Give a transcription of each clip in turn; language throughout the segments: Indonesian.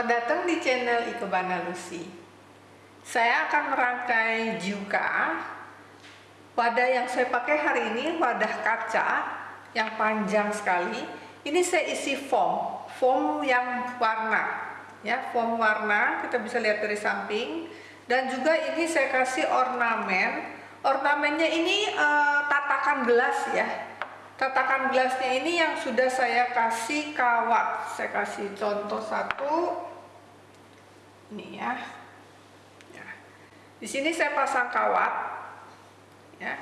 Selamat datang di channel Ikebana Lucy. Saya akan merangkai juka. Wadah yang saya pakai hari ini wadah kaca yang panjang sekali. Ini saya isi foam, foam yang warna, ya foam warna. Kita bisa lihat dari samping. Dan juga ini saya kasih ornamen. Ornamennya ini uh, tatakan gelas ya, tatakan gelasnya ini yang sudah saya kasih kawat saya kasih contoh satu ini ya, ya. di sini saya pasang kawat ya.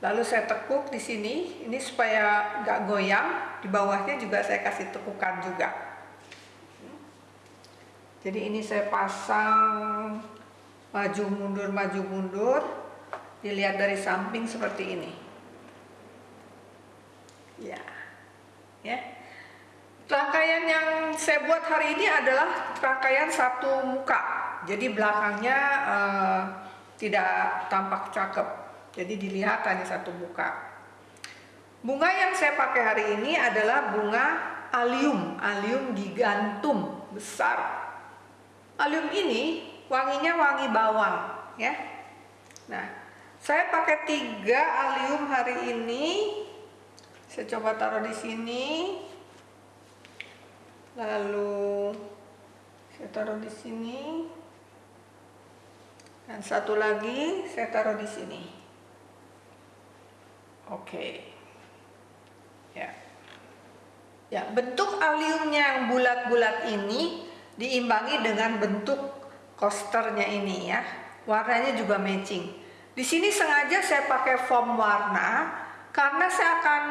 Lalu saya tekuk di sini. Ini supaya nggak goyang. Di bawahnya juga saya kasih tekukan juga. Jadi ini saya pasang maju mundur maju mundur. Dilihat dari samping seperti ini. Ya. Ya rangkaian yang saya buat hari ini adalah rangkaian satu muka. Jadi belakangnya uh, tidak tampak cakep. Jadi dilihat hanya satu muka. Bunga yang saya pakai hari ini adalah bunga alium alium gigantum besar. Alium ini wanginya wangi bawang ya. Nah saya pakai tiga alium hari ini. Saya coba taruh di sini lalu saya taruh di sini. Dan satu lagi saya taruh di sini. Oke. Ya. Ya bentuk aliumnya yang bulat-bulat ini diimbangi dengan bentuk coasternya ini ya. Warnanya juga matching. Di sini sengaja saya pakai foam warna karena saya akan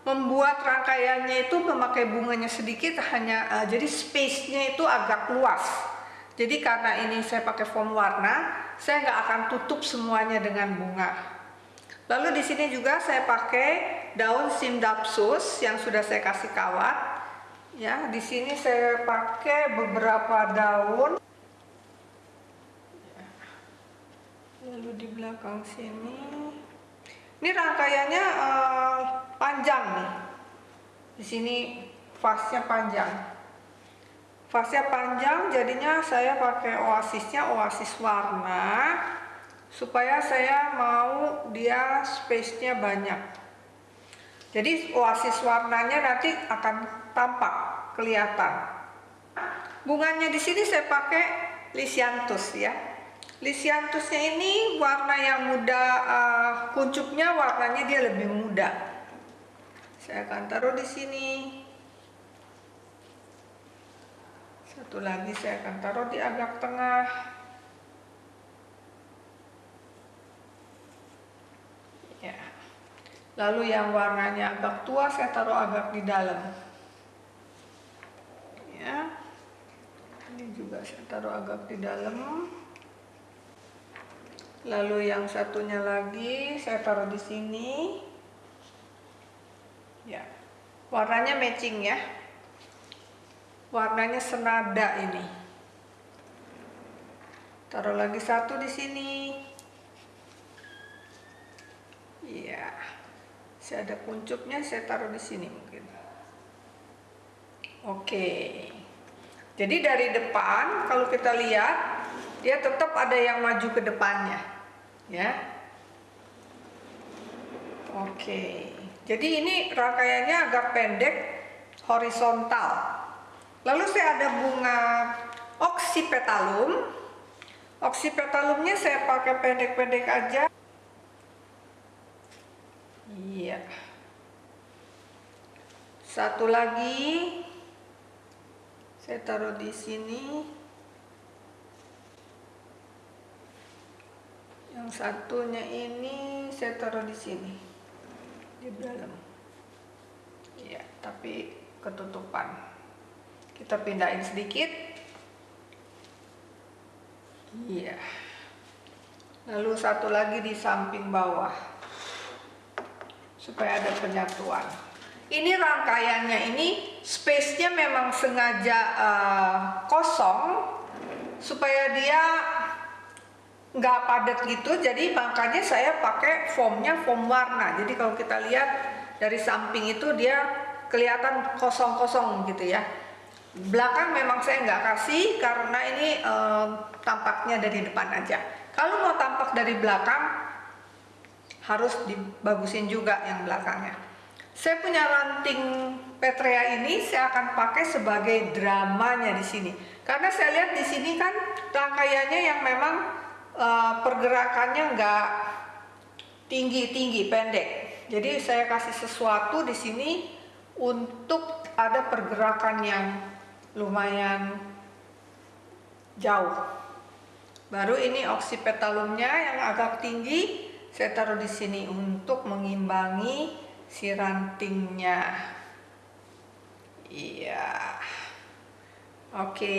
membuat rangkaiannya itu memakai bunganya sedikit hanya uh, jadi space-nya itu agak luas. Jadi karena ini saya pakai foam warna saya nggak akan tutup semuanya dengan bunga. Lalu di sini juga saya pakai daun simdapsus yang sudah saya kasih kawat. Ya di sini saya pakai beberapa daun. Lalu di belakang sini ini rangkaiannya uh, panjang nih. Di sini fasnya panjang. Fasnya panjang jadinya saya pakai oasisnya oasis warna supaya saya mau dia space-nya banyak. Jadi oasis warnanya nanti akan tampak kelihatan. Bunganya di sini saya pakai lisianthus ya Lisianthusnya ini warna yang muda uh, kuncupnya warnanya dia lebih muda. Saya akan taruh di sini. Satu lagi saya akan taruh di agak tengah. Ya. Lalu yang warnanya agak tua saya taruh agak di dalam. Ya. Ini juga saya taruh agak di dalam lalu yang satunya lagi saya taruh di sini. Ya. Warnanya matching ya. Warnanya senada ini. Taruh lagi satu di sini. Ya saya ada kuncupnya saya taruh di sini mungkin. Oke. Jadi dari depan kalau kita lihat dia tetap ada yang maju ke depannya ya. Oke jadi ini rangkaiannya agak pendek horizontal. Lalu saya ada bunga oksipetalum. Oksipetalumnya saya pakai pendek-pendek aja. Iya. Satu lagi. Saya taruh di sini satunya ini saya taruh di sini. Di dalam. Ya tapi ketutupan. Kita pindahin sedikit. Iya. Lalu satu lagi di samping bawah. Supaya ada penyatuan. Ini rangkaiannya ini space-nya memang sengaja uh, kosong. Supaya dia nggak padat gitu jadi makanya saya pakai foamnya foam warna. Jadi kalau kita lihat dari samping itu dia kelihatan kosong-kosong gitu ya. Belakang memang saya nggak kasih karena ini eh, tampaknya dari depan aja. Kalau mau tampak dari belakang harus dibagusin juga yang belakangnya. Saya punya ranting petrea ini saya akan pakai sebagai dramanya di sini. Karena saya lihat di sini kan rangkaiannya yang memang uh, pergerakannya nggak tinggi-tinggi pendek. Jadi saya kasih sesuatu di sini untuk ada pergerakan yang lumayan jauh. Baru ini oksipetalumnya yang agak tinggi saya taruh di sini untuk mengimbangi si rantingnya. Iya. Oke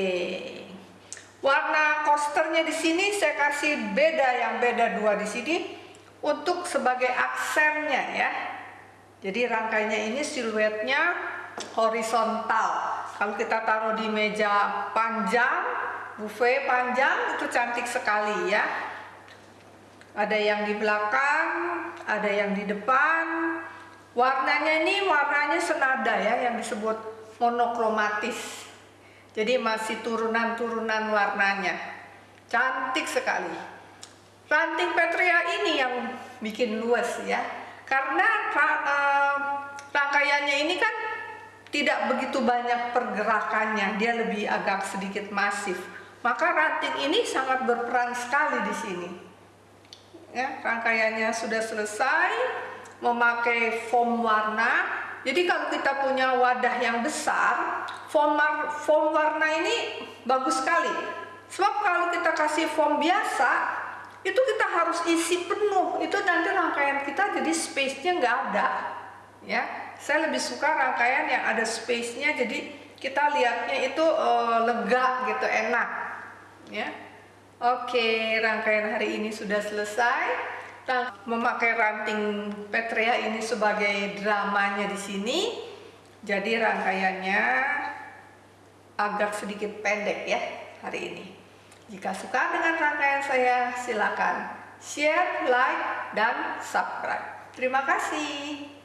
warna coasternya di sini saya kasih beda yang beda dua di sini untuk sebagai aksennya ya. Jadi rangkainya ini siluetnya horizontal. Kalau kita taruh di meja panjang buffet panjang itu cantik sekali ya. Ada yang di belakang ada yang di depan. Warnanya ini warnanya senada ya yang disebut monokromatis jadi masih turunan-turunan warnanya cantik sekali ranting petria ini yang bikin luas ya karena uh, rangkaiannya ini kan tidak begitu banyak pergerakannya, dia lebih agak sedikit masif. Maka ranting ini sangat berperan sekali di sini. Ya, rangkaiannya sudah selesai, memakai foam warna. Jadi kalau kita punya wadah yang besar, foam, foam warna ini bagus sekali. Sebab kalau kita kasih foam biasa, itu kita harus isi penuh. Itu nanti rangkaian kita jadi space-nya nggak ada. Ya, saya lebih suka rangkaian yang ada space-nya jadi kita lihatnya itu uh, lega gitu enak ya oke rangkaian hari ini sudah selesai memakai ranting petrea ini sebagai dramanya di sini jadi rangkaiannya agak sedikit pendek ya hari ini. Jika suka dengan rangkaian saya silakan share like dan subscribe. Terima kasih